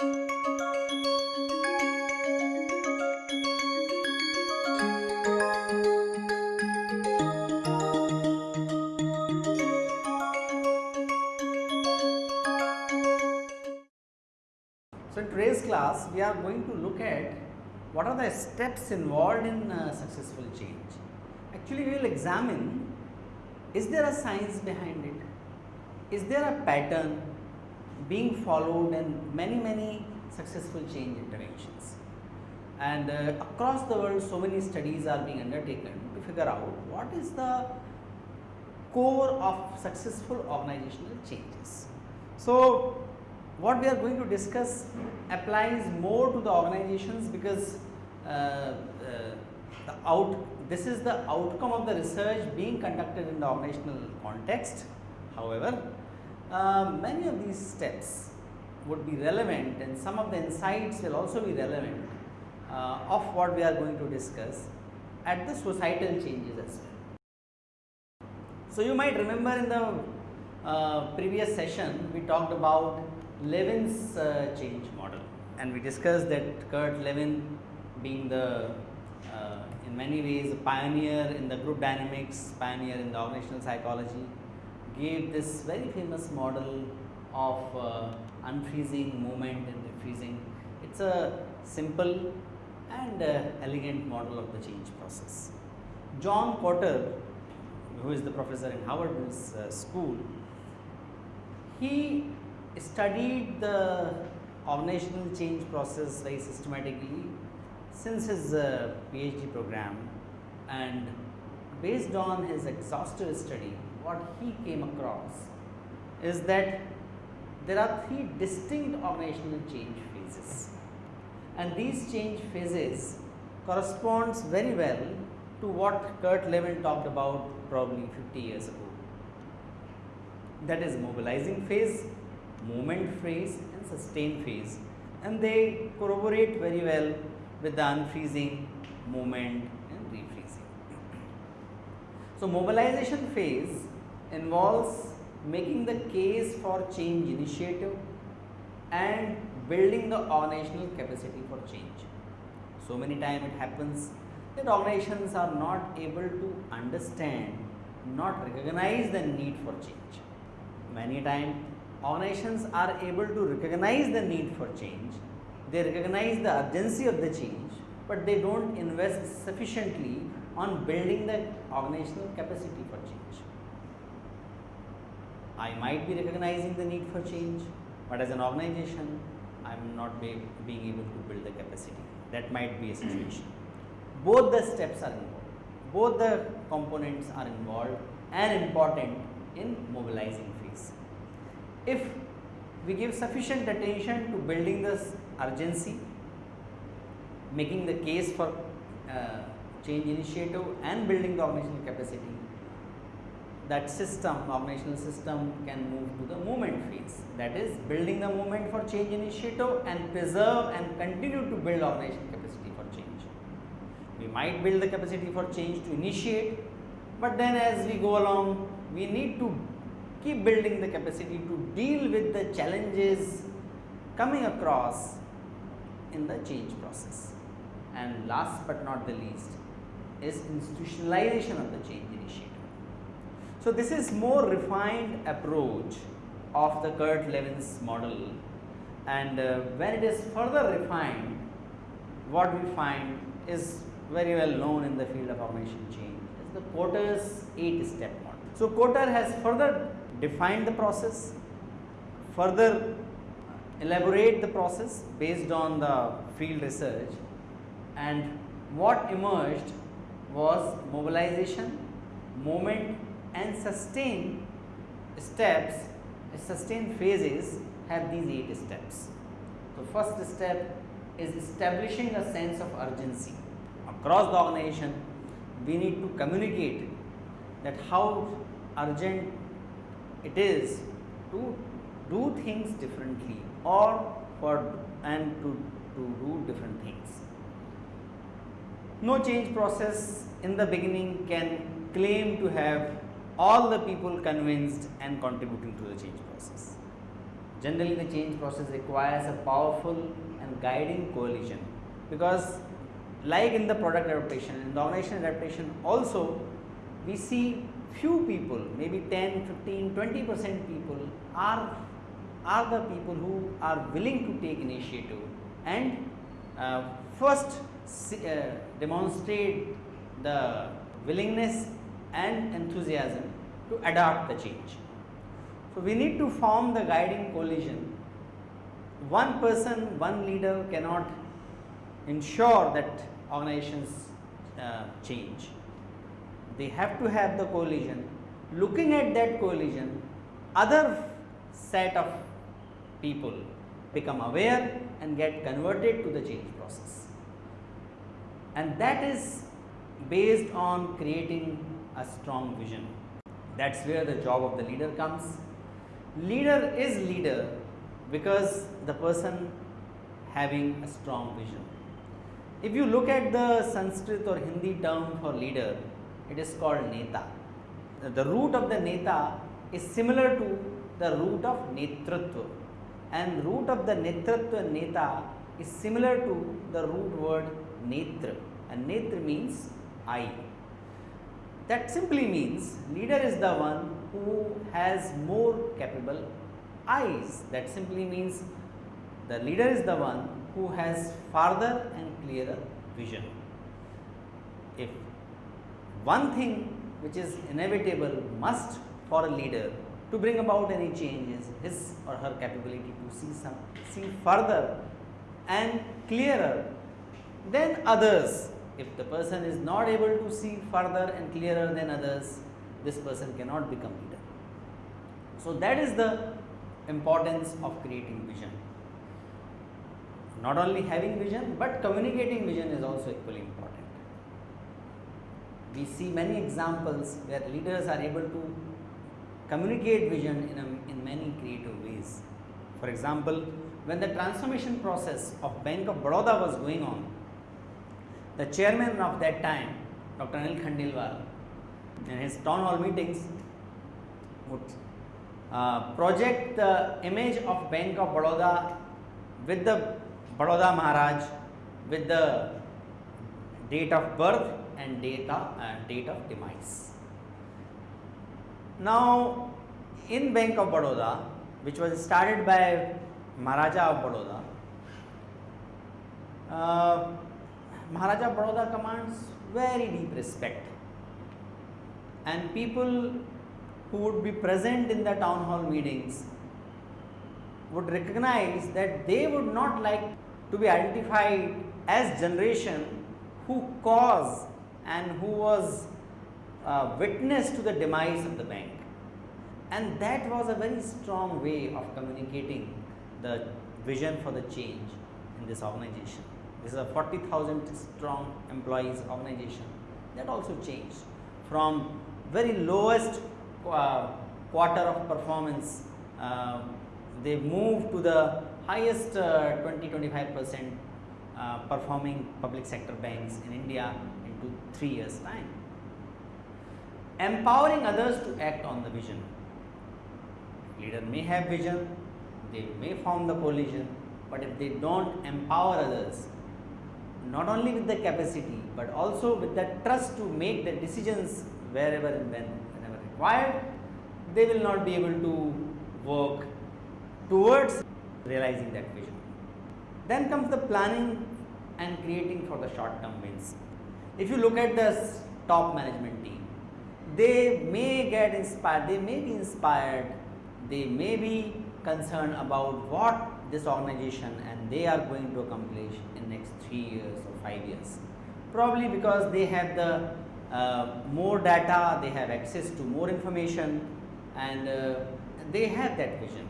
So, in today's class we are going to look at what are the steps involved in uh, successful change. Actually, we will examine is there a science behind it? Is there a pattern being followed in many many successful change interventions? And uh, across the world so many studies are being undertaken to figure out what is the core of successful organizational changes. So, what we are going to discuss applies more to the organizations because uh, uh, the out this is the outcome of the research being conducted in the organizational context. However, uh, many of these steps would be relevant and some of the insights will also be relevant uh, of what we are going to discuss at the societal changes as well. So, you might remember in the uh, previous session we talked about Lewin's uh, change model and we discussed that Kurt Lewin being the uh, in many ways a pioneer in the group dynamics, pioneer in the organizational psychology gave this very famous model of uh, unfreezing movement and refreezing. It is a simple and uh, elegant model of the change process. John Kotter who is the professor in Harvard uh, School, he studied the organizational change process very systematically since his uh, PhD program and based on his exhaustive study what he came across is that there are three distinct organizational change phases and these change phases corresponds very well to what Kurt Lewin talked about probably 50 years ago. That is mobilizing phase, movement phase and sustain phase and they corroborate very well with the unfreezing, movement and refreezing. So, mobilization phase involves making the case for change initiative and building the organizational capacity for change. So many times it happens that organizations are not able to understand, not recognize the need for change. Many times organizations are able to recognize the need for change, they recognize the urgency of the change, but they do not invest sufficiently on building the organizational capacity for change. I might be recognizing the need for change, but as an organization I am not be, being able to build the capacity that might be a situation. Both the steps are involved, both the components are involved and important in mobilizing phase. If we give sufficient attention to building this urgency, making the case for uh, change initiative and building the organizational capacity, that system organizational system can move to the movement phase that is building the movement for change initiative and preserve and continue to build organizational capacity for change. We might build the capacity for change to initiate, but then as we go along we need to keep building the capacity to deal with the challenges coming across in the change process. And last but not the least is institutionalization of the change initiative. So, this is more refined approach of the Kurt Lewin's model. And uh, when it is further refined what we find is very well known in the field of organization change. Is the Kotter's 8 step model. So, Kotter has further defined the process, further elaborate the process based on the field research. And what emerged was mobilization, moment and sustain steps, sustain phases have these 8 steps. So, first step is establishing a sense of urgency across the organization. We need to communicate that how urgent it is to do things differently or for and to, to do different things. No change process in the beginning can claim to have all the people convinced and contributing to the change process. generally the change process requires a powerful and guiding coalition because like in the product adaptation in the organization adaptation also we see few people maybe 10 15 20 percent people are are the people who are willing to take initiative and uh, first uh, demonstrate the willingness and enthusiasm to adopt the change. So, we need to form the guiding coalition. One person, one leader cannot ensure that organizations uh, change. They have to have the coalition. Looking at that coalition, other set of people become aware and get converted to the change process. And that is based on creating a strong vision. That is where the job of the leader comes. Leader is leader because the person having a strong vision. If you look at the Sanskrit or Hindi term for leader, it is called Neta. The root of the Neta is similar to the root of Netritva and root of the Netritva Neta is similar to the root word Netra and Netra means eye. That simply means leader is the one who has more capable eyes. That simply means the leader is the one who has farther and clearer vision. If one thing which is inevitable must for a leader to bring about any changes his or her capability to see some see further and clearer than others if the person is not able to see further and clearer than others this person cannot become leader. So that is the importance of creating vision. Not only having vision but communicating vision is also equally important. We see many examples where leaders are able to communicate vision in, a, in many creative ways. For example, when the transformation process of Bank of Baroda was going on, the chairman of that time, Dr. Anil Khandelwal, in his town hall meetings would uh, project the image of Bank of Baroda with the Baroda Maharaj with the date of birth and date of, uh, date of demise. Now, in Bank of Baroda, which was started by Maharaja of Baroda, uh, Maharaja Baroda commands very deep respect and people who would be present in the town hall meetings would recognize that they would not like to be identified as generation who caused and who was uh, witness to the demise of the bank and that was a very strong way of communicating the vision for the change in this organization. This is a 40,000 strong employees organization. That also changed. From very lowest uh, quarter of performance uh, they moved to the highest uh, 20 25 percent uh, performing public sector banks in India into 3 years time. Empowering others to act on the vision. Leader may have vision, they may form the coalition, but if they don't empower others, not only with the capacity, but also with the trust to make the decisions wherever and when, whenever required, they will not be able to work towards realizing that vision. Then comes the planning and creating for the short term wins. If you look at the top management team, they may get inspired, they may be inspired, they may be concerned about what this organization and they are going to accomplish in next 3 years or 5 years. Probably because they have the uh, more data, they have access to more information and uh, they have that vision.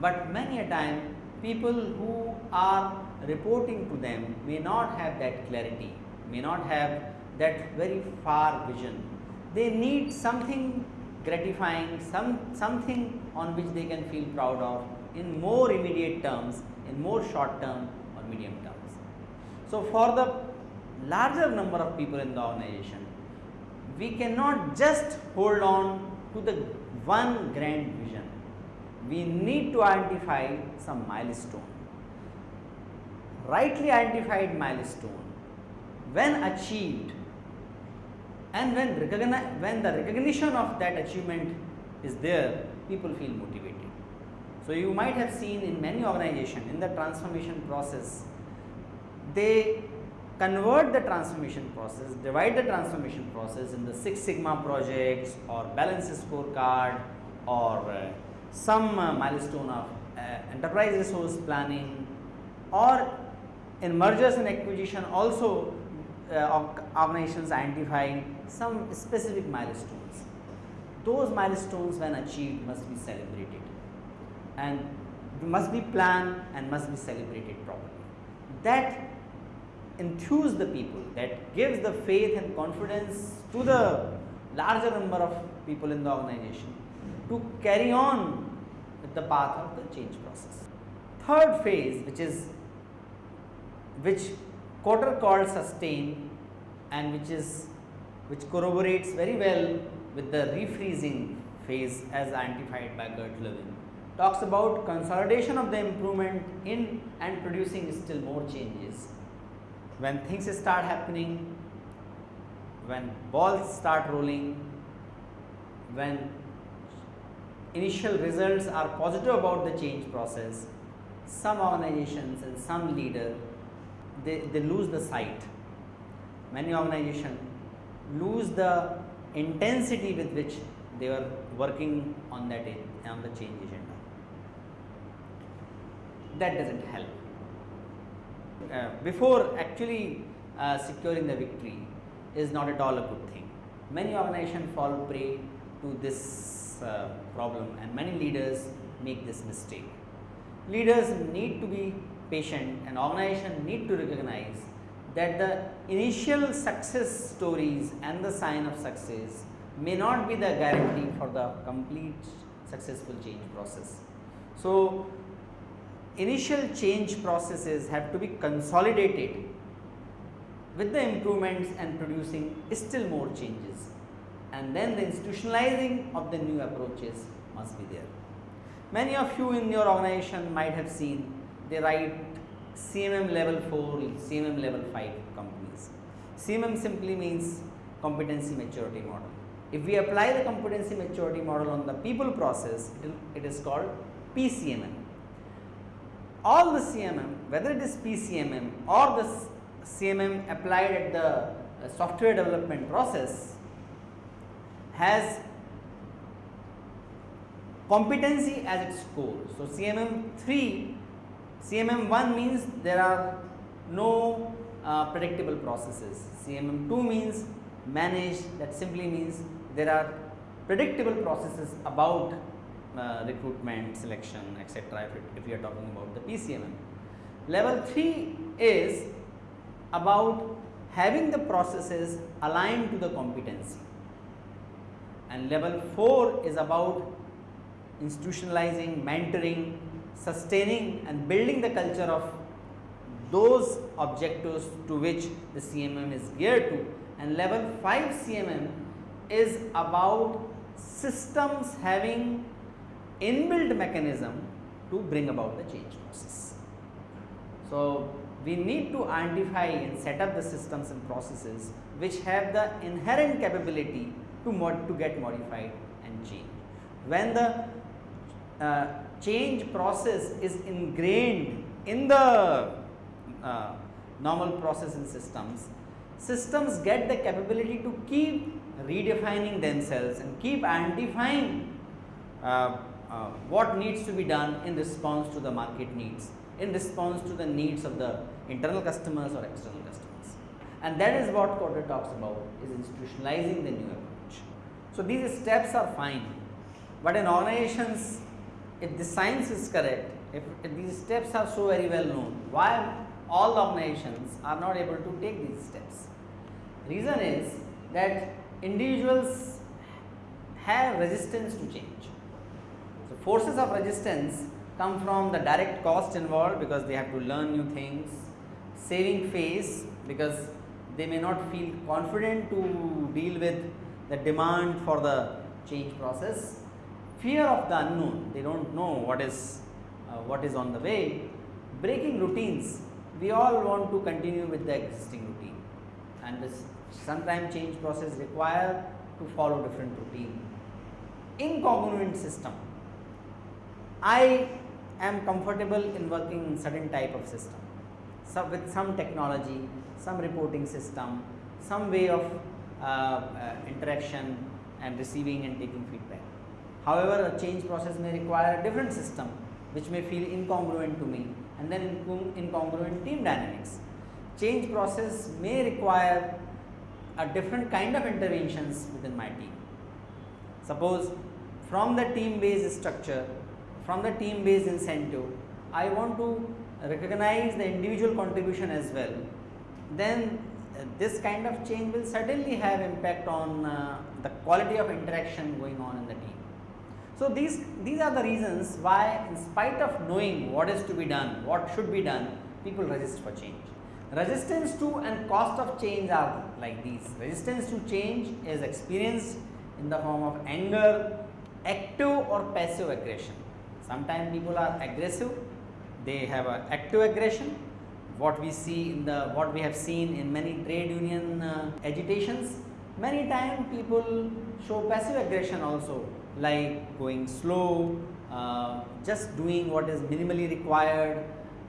But many a time people who are reporting to them may not have that clarity, may not have that very far vision they need something gratifying, some, something on which they can feel proud of in more immediate terms, in more short term or medium terms. So, for the larger number of people in the organization, we cannot just hold on to the one grand vision. we need to identify some milestone. Rightly identified milestone when achieved and when, when the recognition of that achievement is there, people feel motivated. So, you might have seen in many organizations in the transformation process, they convert the transformation process, divide the transformation process in the Six Sigma projects or balance scorecard or uh, some uh, milestone of uh, enterprise resource planning or in mergers and acquisition also uh, organizations identifying some specific milestones. Those milestones when achieved must be celebrated and must be planned and must be celebrated properly. That enthuse the people, that gives the faith and confidence to the larger number of people in the organization to carry on with the path of the change process. Third phase which is which Kotter called sustain and which is which corroborates very well with the refreezing phase as identified by Kurt Lewin talks about consolidation of the improvement in and producing still more changes. When things start happening, when balls start rolling, when initial results are positive about the change process, some organizations and some leader they, they lose the sight. Many organizations lose the intensity with which they were working on that on the change agenda. That doesn't help. Uh, before actually uh, securing the victory is not at all a good thing. Many organizations fall prey to this uh, problem and many leaders make this mistake. Leaders need to be patient and organization need to recognize that the initial success stories and the sign of success may not be the guarantee for the complete successful change process. So, initial change processes have to be consolidated with the improvements and producing still more changes and then the institutionalizing of the new approaches must be there. Many of you in your organization might have seen they write CMM level 4, CMM level 5 companies. CMM simply means competency maturity model. If we apply the competency maturity model on the people process, it, is called PCMM. All the CMM, whether it is PCMM or the CMM applied at the uh, software development process, has competency as its core. So, CMM 3 CMM 1 means there are no uh, predictable processes. CMM 2 means managed that simply means there are predictable processes about uh, recruitment, selection etc. If, if we are talking about the PCMM. Level 3 is about having the processes aligned to the competency and level 4 is about institutionalizing, mentoring, sustaining and building the culture of those objectives to which the CMM is geared to and level 5 CMM is about systems having inbuilt mechanism to bring about the change process. So, we need to identify and set up the systems and processes which have the inherent capability to, mod to get modified and change. When the uh, change process is ingrained in the uh, normal process in systems, systems get the capability to keep redefining themselves and keep identifying uh, uh, what needs to be done in response to the market needs, in response to the needs of the internal customers or external customers. And that is what Kotter talks about is institutionalizing the new approach. So, these steps are fine, but in organizations if the science is correct, if, if, these steps are so very well known, why all organizations are not able to take these steps? Reason is that individuals have resistance to change. Forces of resistance come from the direct cost involved because they have to learn new things, saving face because they may not feel confident to deal with the demand for the change process. Fear of the unknown, they do not know what is, uh, what is on the way, breaking routines, we all want to continue with the existing routine. And this sometimes change process require to follow different routine. Incongruent system, I am comfortable in working in certain type of system, so with some technology, some reporting system, some way of uh, uh, interaction and receiving and taking feedback. However, a change process may require a different system which may feel incongruent to me and then incongruent team dynamics. Change process may require a different kind of interventions within my team. Suppose from the team based structure, from the team based incentive, I want to recognize the individual contribution as well, then uh, this kind of change will certainly have impact on uh, the quality of interaction going on in the team. So, these, these are the reasons why in spite of knowing what is to be done, what should be done, people resist for change. Resistance to and cost of change are like these. Resistance to change is experienced in the form of anger, active or passive aggression. Sometimes people are aggressive, they have a active aggression. What we see in the what we have seen in many trade union uh, agitations, many times people show passive aggression also like going slow, uh, just doing what is minimally required,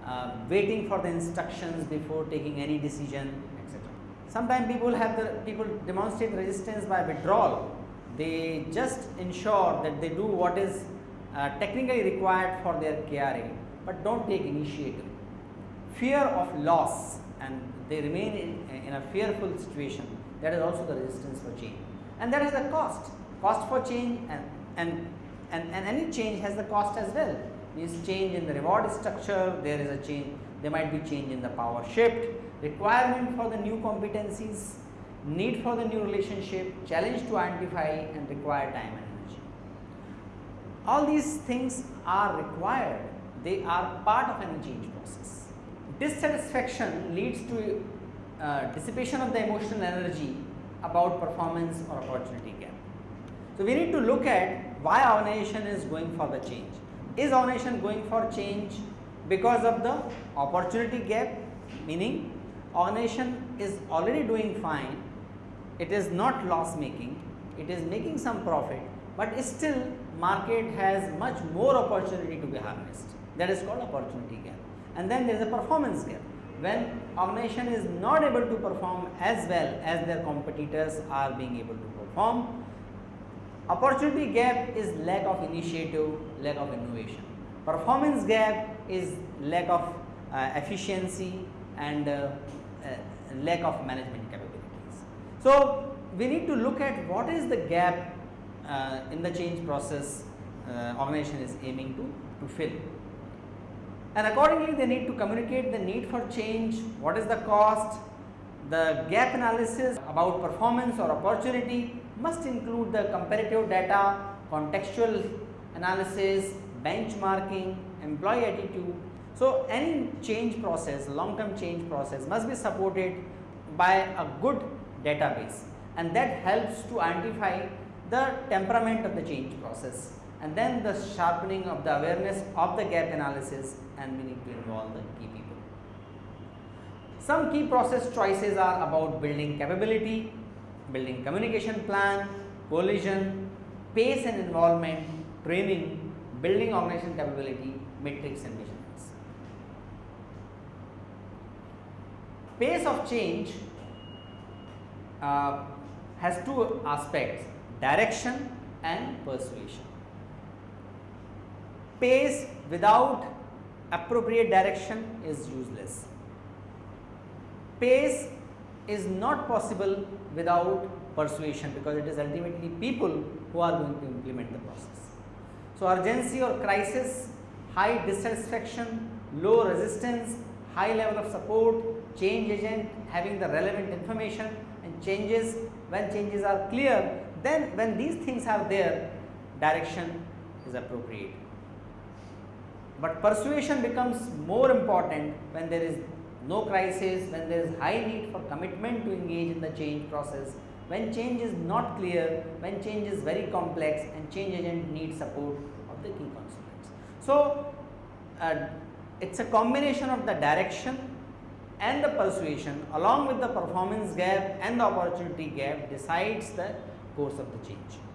uh, waiting for the instructions before taking any decision etc. Sometimes people have the people demonstrate resistance by withdrawal, they just ensure that they do what is uh, technically required for their KRA, but do not take initiative. Fear of loss and they remain in, in a fearful situation that is also the resistance for change and that is the cost, cost for change and and, and, and any change has the cost as well means change in the reward structure, there is a change, there might be change in the power shift, requirement for the new competencies, need for the new relationship, challenge to identify and require time. All these things are required, they are part of any change process. Dissatisfaction leads to uh, dissipation of the emotional energy about performance or opportunity gap. So, we need to look at why organization is going for the change. Is organization going for change because of the opportunity gap meaning organization is already doing fine, it is not loss making, it is making some profit, but still market has much more opportunity to be harnessed that is called opportunity gap and then there is a performance gap when organization is not able to perform as well as their competitors are being able to perform Opportunity gap is lack of initiative, lack of innovation. Performance gap is lack of uh, efficiency and uh, uh, lack of management capabilities. So, we need to look at what is the gap uh, in the change process uh, organization is aiming to, to fill. And accordingly, they need to communicate the need for change, what is the cost, the gap analysis about performance or opportunity must include the comparative data, contextual analysis, benchmarking, employee attitude. So, any change process, long term change process must be supported by a good database and that helps to identify the temperament of the change process and then the sharpening of the awareness of the gap analysis and we need to involve the key people. Some key process choices are about building capability, building communication plan, coalition, pace and involvement, training, building organization capability, metrics and measurements. Pace of change uh, has two aspects direction and persuasion. Pace without appropriate direction is useless. Pace is not possible without persuasion because it is ultimately people who are going to implement the process. So, urgency or crisis, high dissatisfaction, low resistance, high level of support, change agent having the relevant information and changes when changes are clear then when these things are there direction is appropriate. But persuasion becomes more important when there is no crisis, when there is high need for commitment to engage in the change process when change is not clear, when change is very complex and change agent needs support of the key constituents. So, uh, it is a combination of the direction and the persuasion along with the performance gap and the opportunity gap decides the course of the change.